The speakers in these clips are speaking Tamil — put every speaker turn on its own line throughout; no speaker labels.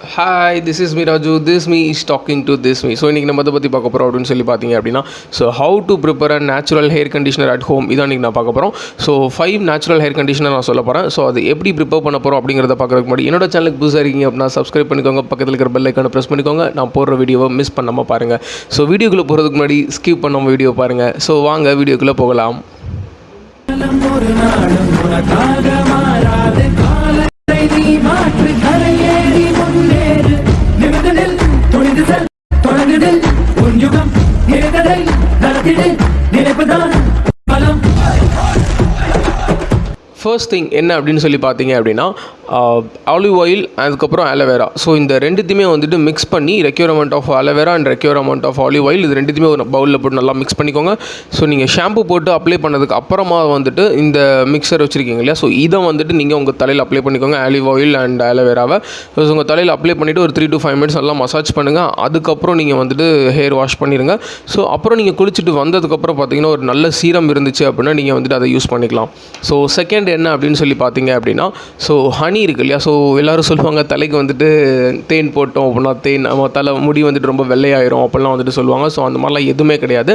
Hi this is me Raju this me is talking to this me so இன்றைக்கி நம்ம அதை பற்றி பார்க்க போகிறோம் அப்படின்னு சொல்லி பார்த்தீங்க அப்படின்னா so how to prepare a natural hair conditioner at home இதான் இன்றைக்கி நான் பார்க்க போகிறோம் so five natural hair conditioner நான் சொல்ல போகிறேன் ஸோ அது எப்படி ப்ரிப்பேர் பண்ண போகிறோம் அப்படிங்கிறத பார்க்குறதுக்கு முன்னாடி என்னோட சேனலுக்கு புதுசாக இருக்கீங்க அப்படின்னா சப்ஸ்கிரைப் பண்ணிக்கோங்க. பக்கத்தில் இருக்கிற பெல் ஐக்கான ப்ரெஸ் பண்ணிக்கோங்க. நான் போடுற வீடியோவை மிஸ் பண்ணாமல் பாருங்கள் ஸோ வீடியோக்குள்ளே போகிறதுக்கு முன்னாடி ஸ்கிப் பண்ணாமல் வீடியோ பாருங்கள் ஸோ வாங்க வீடியோக்குள்ளே போகலாம்.
மாற்று கரையேறி முன்னேறு தொடர்ந்து நில் உன் யுகம் நிறைந்ததை நடத்திடு. நினைப்புதான் பலம்.
ஃபர்ஸ்ட் திங் என்ன அப்படின்னு சொல்லி பார்த்தீங்க அப்படின்னா ஆலிவ் ஆயில் அதுக்கப்புறம் அலோவேரா ஸோ இந்த ரெண்டுத்தையுமே வந்துட்டு மிக்ஸ் பண்ணி requirement of aloe vera and requirement of olive oil இது ரெண்டுத்தையுமே ஒரு பவுலில் போட்டு நல்லா மிக்ஸ் பண்ணிக்கோங்க. ஸோ நீங்கள் ஷாம்பு போட்டு அப்ளை பண்ணதுக்கு அப்புறமா வந்துட்டு இந்த மிக்சர் வச்சுருக்கீங்க இல்லையா? ஸோ இதை வந்துட்டு நீங்கள் உங்கள் தலையில் அப்ளை பண்ணிக்கோங்க ஆலிவ் ஆயில் அண்ட் அலோவேராவை ஸோ உங்கள் தலையில் அப்ளை பண்ணிவிட்டு ஒரு த்ரீ டு ஃபைவ் மினிட்ஸ் நல்லா மசாஜ் பண்ணுங்கள் அதுக்கப்புறம் நீங்கள் வந்துட்டு ஹேர் வாஷ் பண்ணிடுங்க ஸோ அப்புறம் நீங்கள் குளிச்சுட்டு வந்ததுக்கப்புறம் பார்த்தீங்கன்னா ஒரு நல்ல சீரம் இருந்துச்சு அப்படின்னா நீங்கள் வந்துட்டு அதை யூஸ் பண்ணிக்கலாம். ஸோ செகண்ட் என்ன அப்படின்னு சொல்லி பார்த்தீங்க அப்படின்னா ஸோ ஹனி இருக்கு இல்லையா? ஸோ எல்லோரும் சொல்லுவாங்க தலைக்கு வந்துட்டு தேன் போட்டோம் அப்படின்னா தேன் நம்ம தலை முடி வந்துட்டு ரொம்ப வெள்ளையாயிரும் அப்படிலாம் வந்துட்டு சொல்லுவாங்க. ஸோ அந்த மாதிரிலாம் எதுவுமே கிடையாது.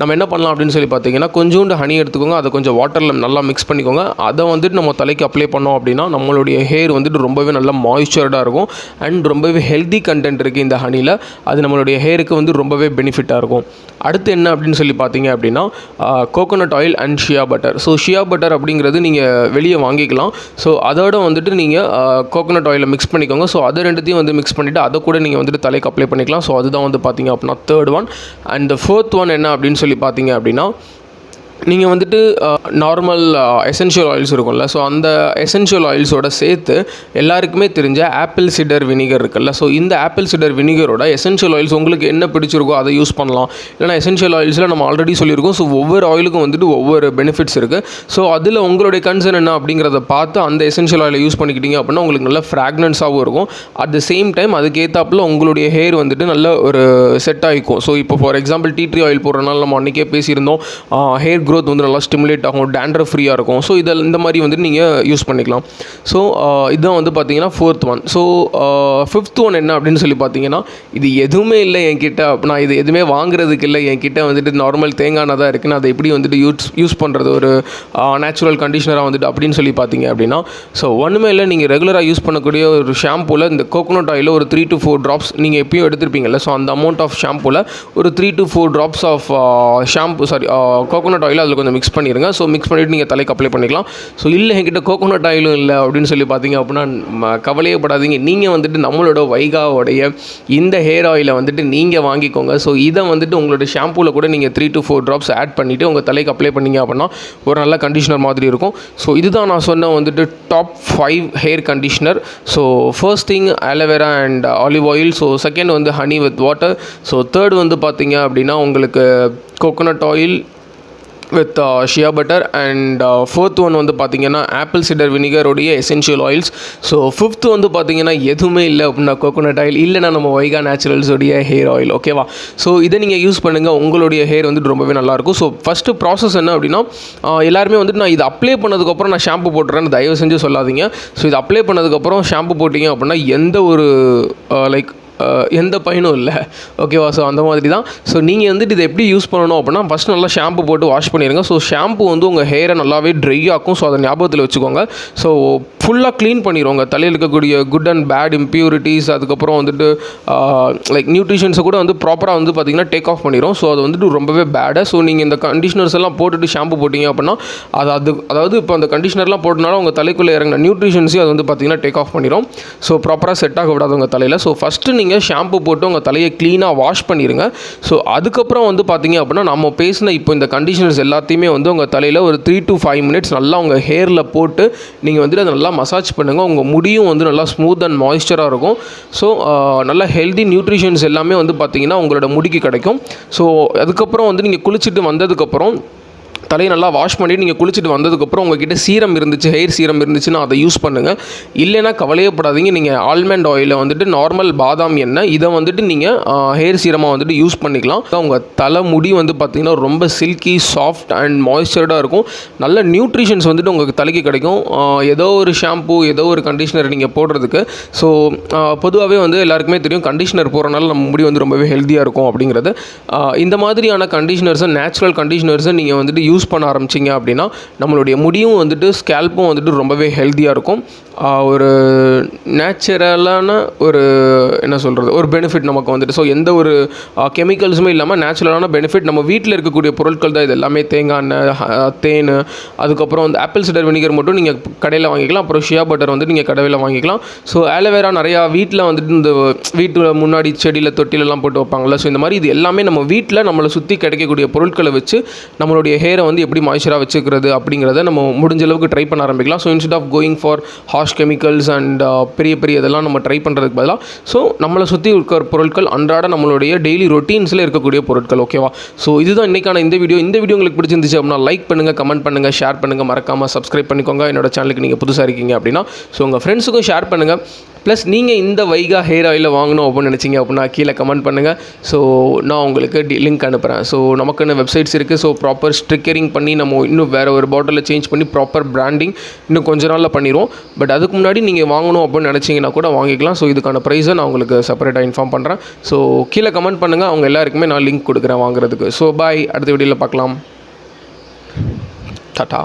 நம்ம என்ன பண்ணலாம் அப்படின்னு சொல்லி பார்த்தீங்கன்னா கொஞ்சோண்டு ஹனி எடுத்துக்கோங்க. அதை கொஞ்சம் வாட்டரில் நல்லா மிக்ஸ் பண்ணிக்கோங்க. அதை வந்துட்டு நம்ம தலைக்கு அப்ளை பண்ணோம் அப்படின்னா நம்மளுடைய ஹேர் வந்துட்டு ரொம்பவே நல்லா மாய்ஸ்சர்டாக இருக்கும். அண்ட் ரொம்பவே ஹெல்தி கண்டென்ட் இருக்குது இந்த ஹனியில் அது நம்மளுடைய ஹேருக்கு வந்து ரொம்பவே பெனிஃபிட்டாக இருக்கும். அடுத்து என்ன அப்படின்னு சொல்லி பார்த்தீங்க அப்படின்னா coconut oil and shea butter so shea butter அப்படிங்கிறது நீங்கள் வெளியே வாங்கிக்கலாம். ஸோ அதோட வந்துட்டு நீங்கள் நீங்கள் கோகோனட் ஆயிலில் மிக்ஸ் பண்ணிக்கோங்க. ஸோ அதை ரெண்டுத்தையும் வந்து மிக்ஸ் பண்ணிவிட்டு அதை கூட நீங்கள் வந்துட்டு தலைக்கு அப்ளை பண்ணிக்கலாம். ஸோ அதுதான் வந்து பார்த்தீங்க அப்படின்னா third one and fourth one என்ன அப்படின்னு சொல்லி பார்த்தீங்க அப்படின்னா நீங்கள் வந்துட்டு நார்மல் எசென்ஷியல் ஆயில்ஸ் இருக்கும்ல. ஸோ அந்த எசென்ஷியல் ஆயில்ஸோட சேர்த்து எல்லாருக்குமே தெரிஞ்ச ஆப்பிள் சிடர் வினிகர் இருக்குல்ல. ஸோ இந்த ஆப்பிள் சிடர் வினிகரோட எசென்ஷியல் ஆயில்ஸ் உங்களுக்கு என்ன பிடிச்சிருக்கோ அதை யூஸ் பண்ணலாம். இல்லைனா எசென்ஷியல் ஆயில்ஸில் நம்ம ஆல்ரெடி சொல்லியிருக்கோம். ஸோ ஒவ்வொரு ஆயிலுக்கும் வந்துட்டு ஒவ்வொரு பெனிஃபிட்ஸ் இருக்குது ஸோ அதில் உங்களுடைய கன்சர்ன் என்ன அப்படிங்கிறத பார்த்து அந்த எசென்ஷியல் ஆயிலை யூஸ் பண்ணிக்கிட்டீங்க அப்படின்னா உங்களுக்கு நல்ல ஃப்ராக்னன்ஸாகவும் இருக்கும். அட் த சேம் டைம் அதுக்கேற்றாப்புல உங்களுடைய ஹேர் வந்துட்டு நல்ல ஒரு செட் ஆகிக்கும் ஸோ இப்போ for example tea tree oil போடுறதுனால நம்ம அன்றைக்கே பேசியிருந்தோம். ஹேர் க்ரோத் வந்து நல்லா ஸ்டிமுலேட் ஆகும் டேண்ட்ரஃப் ஃப்ரீயாக இருக்கும். ஸோ இதில் இந்த மாதிரி வந்து நீங்கள் யூஸ் பண்ணிக்கலாம். ஸோ இதுதான் வந்து பார்த்தீங்கன்னா fourth one so fifth one என்ன அப்படின்னு சொல்லி பார்த்தீங்கன்னா இது எதுவுமே இல்லை என்கிட்ட. நான் இது எதுவுமே வாங்குறதுக்கு இல்லை. என்கிட்ட வந்துட்டு நார்மல் தேங்காய் தான் இருக்குது நான் அதை எப்படி வந்துட்டு யூஸ் யூஸ் பண்ணுறது ஒரு நேச்சுரல் கண்டிஷனராக வந்துட்டு அப்படின்னு சொல்லி பார்த்தீங்க அப்படின்னா ஸோ ஒன்றுமே இல்லை. நீங்கள் ரெகுலராக யூஸ் பண்ணக்கூடிய ஒரு ஷாம்பூவில் இந்த கோகோனட் ஆயில் ஒரு த்ரீ டு ஃபோர் ட்ராப்ஸ் நீங்கள் எப்பயும் எடுத்திருப்பீங்கல்ல. ஸோ அந்த அமௌண்ட் ஆஃப் ஷாம்பூவில் ஒரு three to four drops of shampoo sorry coconut oil அதில் கொஞ்சம் மிக்ஸ் பண்ணிடுங்க ஸோ மிக்ஸ் பண்ணிவிட்டு நீங்கள் தலைக்கு அப்ளை பண்ணிக்கலாம். ஸோ இல்லை என்கிட்ட கோகோனட் ஆயிலும் இல்லை அப்படின்னு சொல்லி பார்த்தீங்க அப்படின்னா கவலையே படாதீங்க. நீங்கள் வந்துட்டு நம்மளோட வைகாவோடைய இந்த ஹேர் ஆயிலை வந்துட்டு நீங்கள் வாங்கிக்கோங்க. ஸோ இதை வந்துட்டு உங்களோட ஷாம்பூவில் கூட நீங்கள் three to four drops add பண்ணிவிட்டு உங்கள் தலைக்கு அப்ளை பண்ணீங்க அப்படின்னா ஒரு நல்ல கண்டிஷனர் மாதிரி இருக்கும். ஸோ இதுதான் நான் சொன்ன வந்துட்டு top five hair conditioner so first thing aloe vera and olive oil so second வந்து honey with water so third வந்து பார்த்தீங்க அப்படின்னா உங்களுக்கு coconut oil with shea butter and fourth one வந்து பார்த்தீங்கன்னா ஆப்பிள் சிடர் வினிகருடைய எசென்ஷியல் ஆயில்ஸ் ஸோ ஃபிஃப்த் வந்து பார்த்தீங்கன்னா எதுவுமே இல்லை அப்படின்னா கோகோனட் ஆயில் இல்லைனா நம்ம வைகா நேச்சுரல்ஸோடைய ஹேர் ஆயில் ஓகேவா ஸோ இதை நீங்கள் யூஸ் பண்ணுங்கள் உங்களுடைய ஹேர் வந்துட்டு ரொம்பவே நல்லாயிருக்கும் ஸோ ஃபஸ்ட்டு ப்ராசஸ் என்ன அப்படின்னா uh, எல்லாருமே வந்துட்டு நான் இது அப்ளை பண்ணதுக்கப்புறம் நான் ஷாம்பு போட்டுறேன்னு தயவு செஞ்சு சொல்லாதீங்க. ஸோ இது அப்ளை பண்ணதுக்கப்புறம் ஷாம்பு போட்டிங்க அப்படின்னா எந்த ஒரு uh, லைக் எந்த பயனும் இல்லை. ஓகேவா ஸோ அந்த மாதிரி தான் ஸோ நீங்கள் வந்துட்டு இதை எப்படி யூஸ் பண்ணணும் அப்படின்னா ஃபஸ்ட் நல்லா ஷாம்பு போட்டு வாஷ் பண்ணிடுங்க ஸோ ஷாம்பு வந்து உங்கள் ஹேரை நல்லாவே ட்ரை ஆக்கும். ஸோ அதை ஞாபகத்தில் வச்சுக்கோங்க. ஸோ ஃபுல்லாக க்ளீன் பண்ணிடுவோங்க தலையில் இருக்கக்கூடிய குட் அண்ட் பேட் இம்ப்யூரிட்டிஸ் அதுக்கப்புறம் வந்துட்டு லைக் நியூட்ரிஷன்ஸை கூட வந்து ப்ராப்பராக வந்து பார்த்திங்கன்னா டேக் ஆஃப் பண்ணிடும் ஸோ அது வந்துட்டு ரொம்பவே பேடாக ஸோ நீங்கள் இந்த கண்டிஷனர்ஸ் எல்லாம் போட்டுட்டு ஷாம்பு போட்டிங்க அப்படின்னா அது அது அதாவது இப்போ அந்த கண்டிஷனர்லாம் போட்டனால உங்கள் தலைக்குள்ளே இறங்கின நியூட்ரிஷன்ஸையும் அது வந்து பார்த்திங்கன்னா டேக் ஆஃப் பண்ணிடும் ஸோ ப்ராப்பராக செட் ஆக விடாது உங்கள் தலையில். ஸோ ஃபஸ்ட்டு நீங்கள் ஷாம்பு போட்டு உங்கள் தலையை க்ளீனாக வாஷ் பண்ணிடுங்க ஸோ அதுக்கப்புறம் வந்து பார்த்தீங்க அப்படின்னா நம்ம பேசின இப்போ இந்த கண்டிஷனர்ஸ் எல்லாத்தையுமே வந்து உங்கள் தலையில் ஒரு த்ரீ டு ஃபைவ் மினிட்ஸ் நல்லா உங்கள் ஹேரில் போட்டு நீங்கள் வந்துட்டு அதை நல்லா மசாஜ் பண்ணுங்கள் உங்கள் முடியும் வந்து நல்லா ஸ்மூத் அண்ட் மாய்ஸ்சராக இருக்கும். ஸோ நல்லா ஹெல்தி நியூட்ரிஷன்ஸ் எல்லாமே வந்து பார்த்தீங்கன்னா உங்களோட முடிக்கு கிடைக்கும். ஸோ அதுக்கப்புறம் வந்து நீங்கள் குளிச்சுட்டு வந்ததுக்கப்புறம் தலையை நல்லா வாஷ் பண்ணிவிட்டு நீங்கள் குளிச்சுட்டு வந்ததுக்கப்புறம் உங்ககிட்ட சீரம் இருந்துச்சு ஹெயர் சீரம் இருந்துச்சுன்னா அதை யூஸ் பண்ணுங்கள் இல்லைன்னா கவலையப்படாதீங்க நீங்கள் ஆல்மண்ட் ஆயிலை வந்துட்டு நார்மல் பாதாம் எண்ணெய் இதை வந்துட்டு நீங்கள் ஹேர் சீரமாக வந்துட்டு யூஸ் பண்ணிக்கலாம். உங்கள் தலை முடி வந்து பார்த்திங்கன்னா ரொம்ப சில்கி சாஃப்ட் அண்ட் மாய்ஸ்சர்டாக இருக்கும். நல்ல நியூட்ரிஷன்ஸ் வந்துட்டு உங்களுக்கு தலைக்கு கிடைக்கும். ஏதோ ஒரு ஷாம்பு ஏதோ ஒரு கண்டிஷனர் நீங்கள் போடுறதுக்கு. ஸோ பொதுவாகவே வந்து எல்லாருக்குமே தெரியும் கண்டிஷனர் போகிறனால நம்ம முடி வந்து ரொம்பவே ஹெல்த்தியாக இருக்கும் அப்படிங்கிறது. இந்த மாதிரியான கண்டிஷனர்ஸை நேச்சுரல் கண்டிஷனர்ஸை நீங்கள் வந்துட்டு யூஸ் யூஸ் பண்ண ஆரம்பிச்சிங்க அப்படின்னா நம்மளுடைய முடியும் வந்துட்டு ஸ்கேல்ப்பும் வந்துட்டு ரொம்பவே ஹெல்த்தியாக இருக்கும். ஒரு நேச்சுரலான ஒரு என்ன சொல்கிறது ஒரு பெனிஃபிட் நமக்கு வந்துட்டு. ஸோ எந்த ஒரு கெமிக்கல்ஸுமே இல்லாமல் நேச்சுரலான பெனிஃபிட் நம்ம வீட்டில் இருக்கக்கூடிய பொருட்கள் தான் இது. எல்லாமே தேங்காய் எண்ணெய் தேன் அதுக்கப்புறம் வந்து ஆப்பிள் சிடர் வினிகர் மட்டும் நீங்கள் கடையில் வாங்கிக்கலாம். அப்புறம் ஷியா பட்டர் வந்து நீங்கள் கடையில் வாங்கிக்கலாம். ஸோ ஆலோவேரா நிறையா வீட்டில் வந்துட்டு இந்த வீட்டு முன்னாடி செடியில் தொட்டிலெல்லாம் போட்டு வைப்பாங்கள்ல ஸோ இந்த மாதிரி இது எல்லாமே நம்ம வீட்டில் நம்மளை சுற்றி கிடைக்கக்கூடிய பொருட்களை வச்சு நம்மளுடைய ஹேரை வந்து எப்படி மாய்ச்சராக வச்சுக்கிறது அப்படிங்கிறத நம்ம முடிஞ்ச அளவுக்கு ட்ரை பண்ண ஆரம்பிக்கலாம். So instead of going for harsh chemicals and பெரிய பெரிய இதெல்லாம் நம்ம ட்ரை பண்ணுறதுக்கு பதிலாக ஸோ நம்மளை சுற்றி இருக்கிற பொருட்கள் அன்றாட நம்மளுடைய டெய்லி ரொட்டீன்ஸில் இருக்கக்கூடிய பொருட்கள் ஓகேவா ஸோ இதுதான் இன்றைக்கான இந்த வீடியோ இந்த வீடியோ உங்களுக்கு பிடிச்சிருந்துச்சு அப்படின்னா லைக் பண்ணுங்கள் கமெண்ட் பண்ணுங்கள் ஷேர் பண்ணுங்கள் மறக்காமல் சப்ஸ்கிரைப் பண்ணிக்கோங்க. என்னோட சேனலுக்கு நீங்கள் புதுசாக இருக்கீங்க அப்படின்னா ஸோ உங்கள் ஃப்ரெண்ட்ஸுக்கும் ஷேர் பண்ணுங்கள் ப்ளஸ் நீங்கள் இந்த வைகா ஹேர் ஆயிலில் வாங்கணும் அப்படின்னு நினச்சிங்க அப்படின்னா கீழே கமெண்ட் பண்ணுங்கள் ஸோ நான் உங்களுக்கு டி லிங்க் அனுப்புகிறேன் ஸோ நமக்குன்னு வெப்சைட்ஸ் இருக்குது ஸோ ப்ராப்பர் ஸ்ட்ரிக்கரிங் பண்ணி நம்ம இன்னும் வேறு ஒரு பாட்டிலில் சேஞ்ச் பண்ணி ப்ராப்பர் பிராண்டிங் இன்னும் கொஞ்ச நாளில் பண்ணிடுவோம். பட் அதுக்கு முன்னாடி நீங்கள் வாங்கணும் அப்படின்னு நினச்சிங்கன்னா கூட வாங்கிக்கலாம். ஸோ இதுக்கான ப்ரைஸை நான் உங்களுக்கு செப்பரேட்டாக இன்ஃபார்ம் பண்ணுறேன் ஸோ கீழே கமெண்ட் பண்ணுங்கள் அவங்க எல்லாருக்குமே நான் லிங்க் கொடுக்குறேன் வாங்குறதுக்கு. ஸோ பாய் அடுத்த வீடியோவில் பார்க்கலாம். டாட்டா